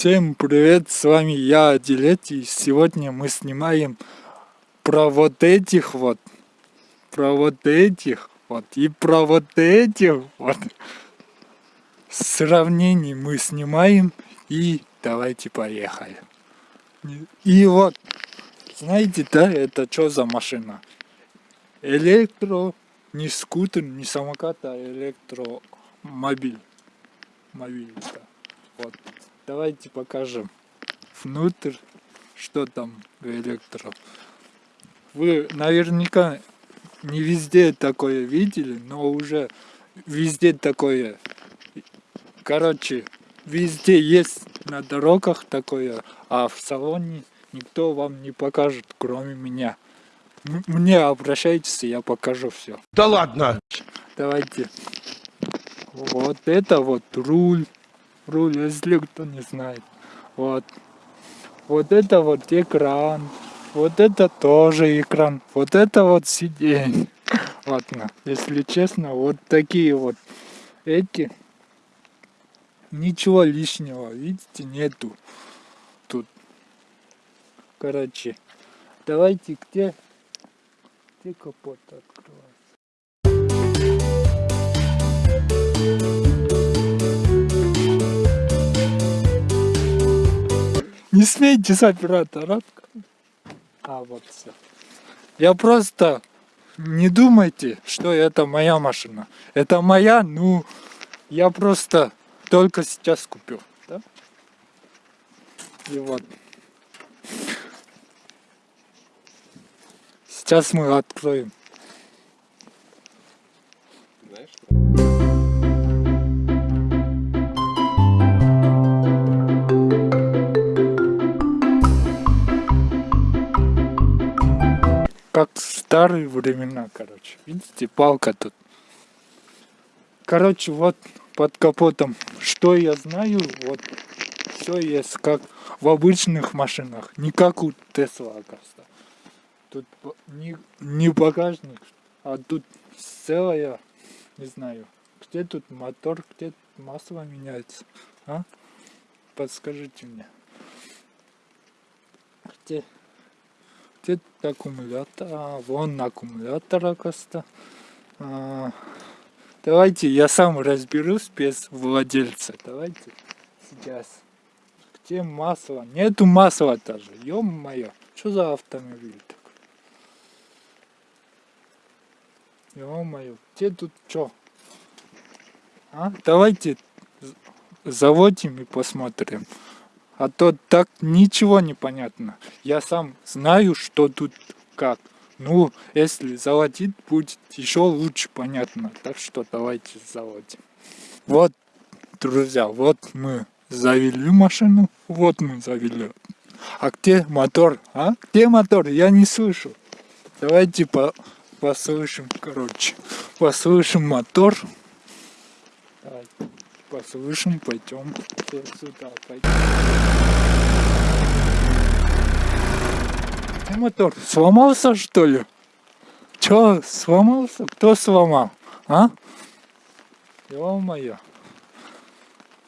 Всем привет, с вами я, Адилет, и сегодня мы снимаем про вот этих вот, про вот этих вот и про вот этих вот. Сравнение мы снимаем и давайте поехали. И вот, знаете, да, это что за машина? Электро, не скутер, не самокат, а электромобиль. Мобиль, да. Вот. Давайте покажем внутрь, что там в электро. Вы наверняка не везде такое видели, но уже везде такое. Короче, везде есть на дорогах такое, а в салоне никто вам не покажет, кроме меня. Мне обращайтесь, я покажу все. Да ладно! Давайте. Вот это вот руль руль, если кто не знает. Вот. Вот это вот экран. Вот это тоже экран. Вот это вот сиденье. Ладно, если честно, вот такие вот эти. Ничего лишнего, видите, нету тут. Короче, давайте где, где капот открывать. Не смейте с оператора. А вот все. Я просто не думайте, что это моя машина. Это моя, ну, я просто только сейчас купил. Да? И вот. Сейчас мы откроем. Как в старые времена, короче. Видите, палка тут. Короче, вот под капотом, что я знаю, вот все есть как в обычных машинах, не как у Тесла, оказывается. Тут не, не багажник, а тут целая, не знаю, где тут мотор, где масло меняется, а? Подскажите мне. Где? Где аккумулятор? А, вон аккумулятор, оказывается. А, давайте я сам разберусь без владельца. Давайте сейчас. Где масло? Нету масла даже. Ё-моё. Что за автомобиль такой? Ё-моё. Где тут что? А? Давайте заводим и посмотрим. А то так ничего не понятно. Я сам знаю, что тут как. Ну, если заводить, будет еще лучше понятно. Так что давайте заводим. Вот, друзья, вот мы завели машину. Вот мы завели. А где мотор? А? Где мотор? Я не слышу. Давайте по послушаем, короче. Послушаем мотор. Давайте послышим, пойдем сюда, пойдем. Мотор сломался что ли? Чё, сломался? Кто сломал? А? Ё-моё.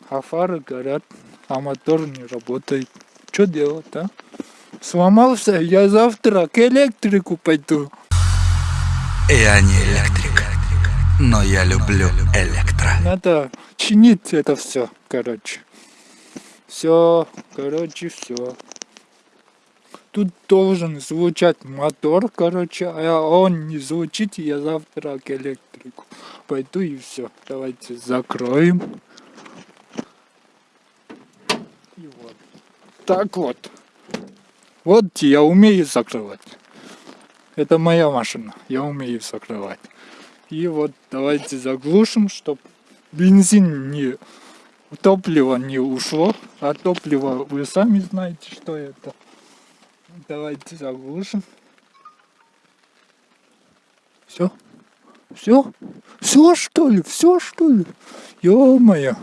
А фары горят, а мотор не работает. Что делать, а? Сломался, я завтра к электрику пойду. Я не электрик, но я люблю электро. Надо чинить это все, короче. Все, короче, все. Тут должен звучать мотор, короче, а он не звучит, я завтра к электрику пойду и все. Давайте закроем. И вот. Так вот. Вот я умею закрывать. Это моя машина, я умею закрывать. И вот давайте заглушим, чтобы бензин не топливо не ушло, а топливо вы сами знаете, что это. Давайте заглушим. Все? Все? Все что ли? Все что ли? Ё-моё.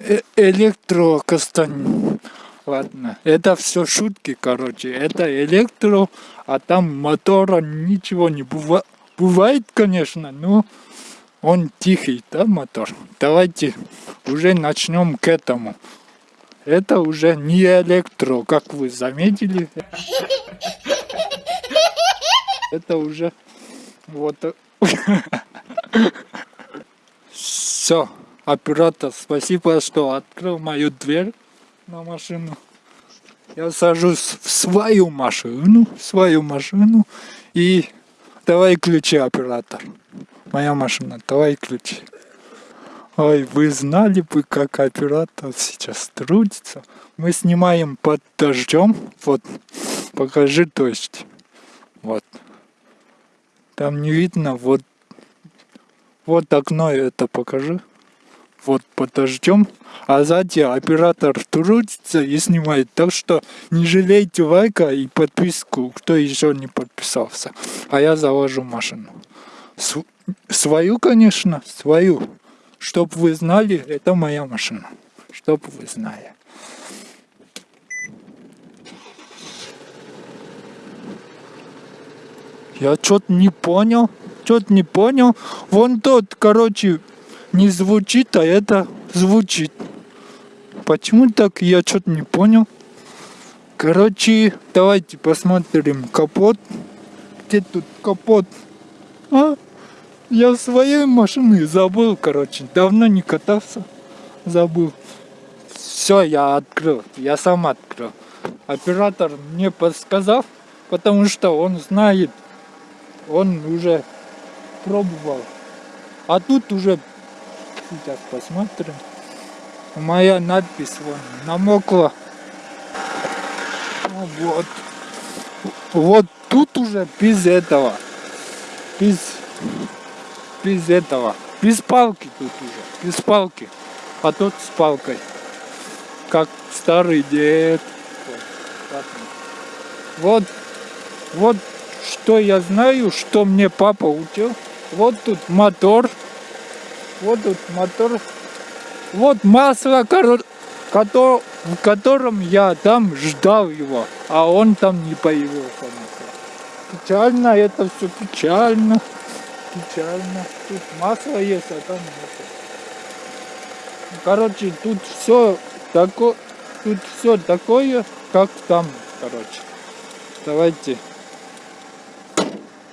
Э Электрокастань. Ладно, это все шутки, короче. Это электро, а там мотора ничего не бывает. Бывает, конечно, но он тихий, да, мотор? Давайте уже начнем к этому. Это уже не электро, как вы заметили. Это уже вот. Все, оператор, спасибо, что открыл мою дверь на машину. Я сажусь в свою машину, в свою машину и давай ключи, оператор. Моя машина, давай ключи. Ой, вы знали бы, как оператор сейчас трудится. Мы снимаем под дождем. Вот, покажи дождь. Вот. Там не видно, вот, вот окно это покажи. Вот под дождем. А сзади оператор трудится и снимает. Так что не жалейте лайка и подписку, кто еще не подписался. А я завожу машину. Св свою, конечно, свою. Чтоб вы знали, это моя машина. Чтоб вы знали. Я что-то не понял. Что-то не понял. Вон тот, короче, не звучит, а это звучит. Почему так, я что-то не понял. Короче, давайте посмотрим капот. Где тут капот? А? Я своей машины забыл, короче. Давно не катался. Забыл. Все, я открыл. Я сам открыл. Оператор мне подсказал, потому что он знает. Он уже пробовал. А тут уже... Сейчас посмотрим. Моя надпись вон намокла. Вот. Вот тут уже без этого. Без без этого. Без палки тут уже. Без палки. А тут с палкой. Как старый дед. Вот. Вот что я знаю, что мне папа учил. Вот тут мотор. Вот тут мотор. Вот масло, в котором я там ждал его, а он там не появился. Печально, это все печально печально. Тут масло есть, а там нет. Короче, тут все такое, тут все такое, как там, короче. Давайте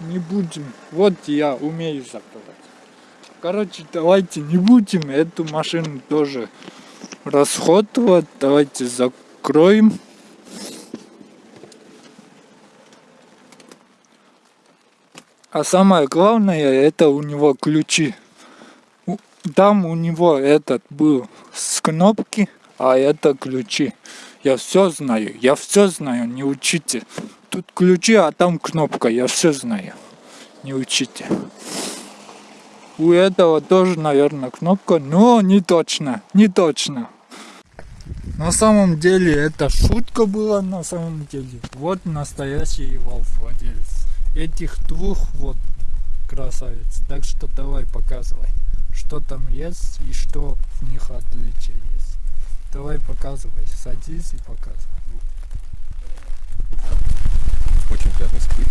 не будем. Вот я умею закрывать. Короче, давайте не будем эту машину тоже расходовать. Давайте закроем. А самое главное, это у него ключи. Там у него этот был с кнопки, а это ключи. Я все знаю, я все знаю, не учите. Тут ключи, а там кнопка, я все знаю. Не учите. У этого тоже, наверное, кнопка, но не точно, не точно. На самом деле это шутка была на самом деле. Вот настоящий его владелец этих двух вот красавиц. Так что давай показывай, что там есть и что в них отличие есть. Давай показывай, садись и показывай. Очень приятный скрип.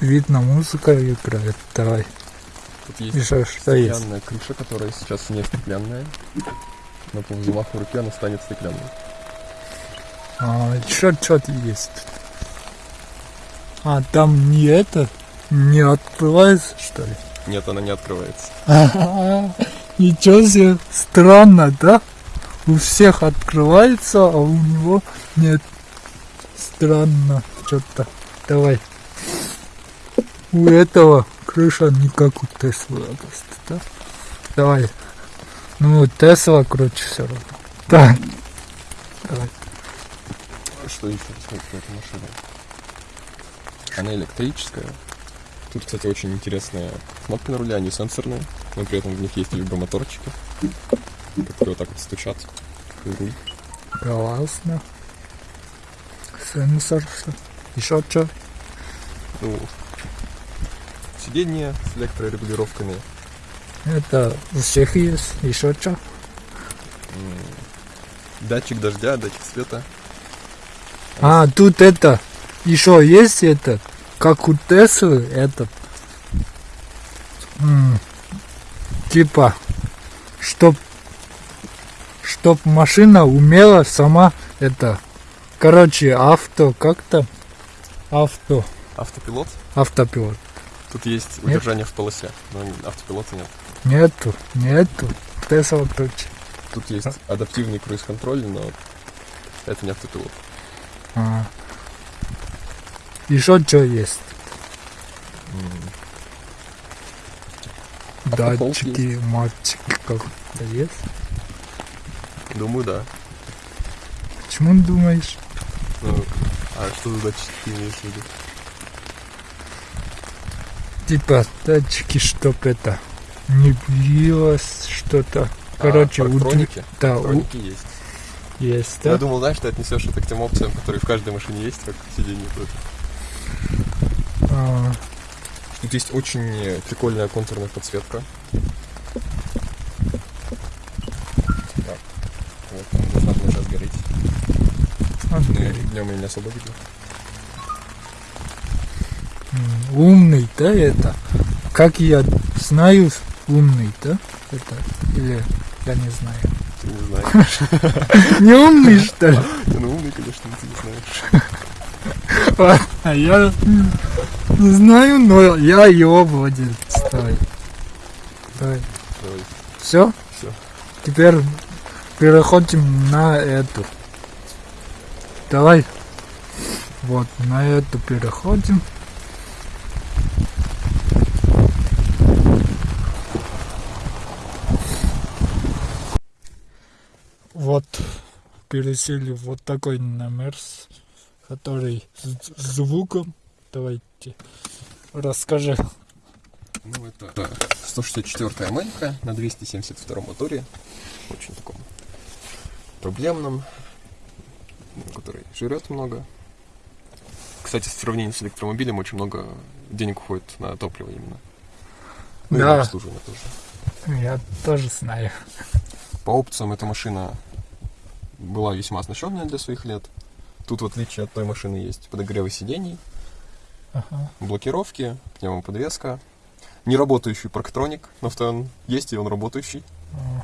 Видно музыка играет, давай. Тут есть Еще что есть? стеклянная крыша, которая сейчас не стеклянная. Но по взмаху руки она станет стеклянной. А, еще что-то есть. А, там не это, не открывается, что ли? Нет, она не открывается. Ничего себе, странно, да? У всех открывается, а у него нет. Странно, что-то. Давай. У этого крыша не как у Теслы, просто, да? Давай. Ну, Тесла круче все равно. Так. Давай. Что еще рассказать про эту машину? Она электрическая. Тут, кстати, очень интересные кнопки на руле, они сенсорные, но при этом в них есть вибромоторчики, которые вот так вот стучат. И руль. Классно. Сенсор. Еще что? Ну, сиденье с электрорегулировками, Это у всех есть. Еще что? датчик дождя, датчик света. А, тут это. Еще есть этот. Как у Теслы этот. м, типа, чтоб, чтоб машина умела сама это, короче, авто, как там, авто, Автопилот. автопилот. Тут есть удержание в полосе, но автопилота нет. Нету, нету, Тесла точно. Тут есть адаптивный круиз-контроль, но это не автопилот. А. Еще что есть? Датчики, мальчики как-то есть? Думаю, да. Почему думаешь? Ну, а что за датчики имеешь в виду? Типа датчики, чтоб это не билось что-то. Короче, а, у- парктроники? да, у- Парктроники есть. есть, Я да? думал, знаешь, ты отнесешь это к тем опциям, которые в каждой машине есть, как сиденье тоже. А, Тут есть очень прикольная контурная подсветка. Так. Вот, он должна была сейчас гореть. а, Ну, днем я не особо видел. Умный, да, это? Как я знаю, умный, да? Это? Или я не знаю. Ты не знаешь. Не умный, что ли? Ну, умный, конечно, ты не знаешь. А я не знаю, но я его владелец. Давай. Давай. Давай, Все? все. Теперь переходим на эту. Давай. Вот, на эту переходим. Вот, пересели в вот такой номер, который с звуком. Давайте, расскажи. Ну, это 164-я Америка на 272 моторе. Очень таком проблемном, который жрет много. Кстати, в сравнении с электромобилем очень много денег уходит на топливо именно. Ну и Да. на обслуживание тоже. Я тоже знаю. По опциям эта машина была весьма оснащенная для своих лет. Тут, в отличие от той машины, есть подогревы сидений, Ага. блокировки, пневмоподвеска, неработающий парктроник, но он есть, и он работающий. А,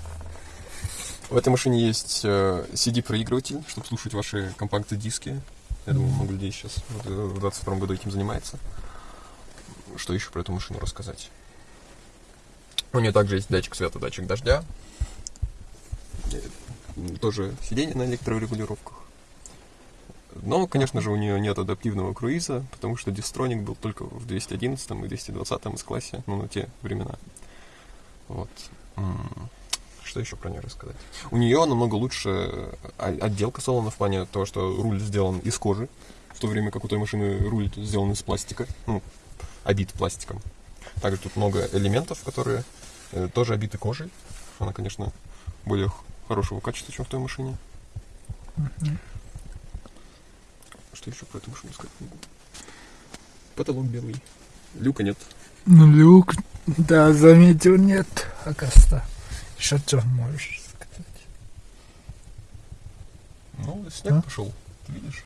В этой машине есть э, CD-проигрыватель, чтобы слушать ваши компакт-диски. Я думаю, много людей сейчас вот, э, в 22 году этим занимается. Что еще про эту машину рассказать? У нее также есть датчик света, датчик дождя. Тоже сиденье на электрорегулировках. Но, конечно же, у нее нет адаптивного круиза, потому что Дистроник был только в 211 и 220 S-классе, ну, на те времена. Вот. Что еще про нее рассказать? У нее намного лучше о- отделка салона в плане того, что руль сделан из кожи, в то время как у той машины руль сделан из пластика, ну, обит пластиком. Также тут много элементов, которые э, тоже обиты кожей. Она, конечно, более хорошего качества, чем в той машине. Что еще про эту машину сказать могу? Потолок белый. Люка нет. Ну, люк, да, заметил, нет, оказывается. Еще что можешь сказать? Ну, снег А? пошел. Ты видишь?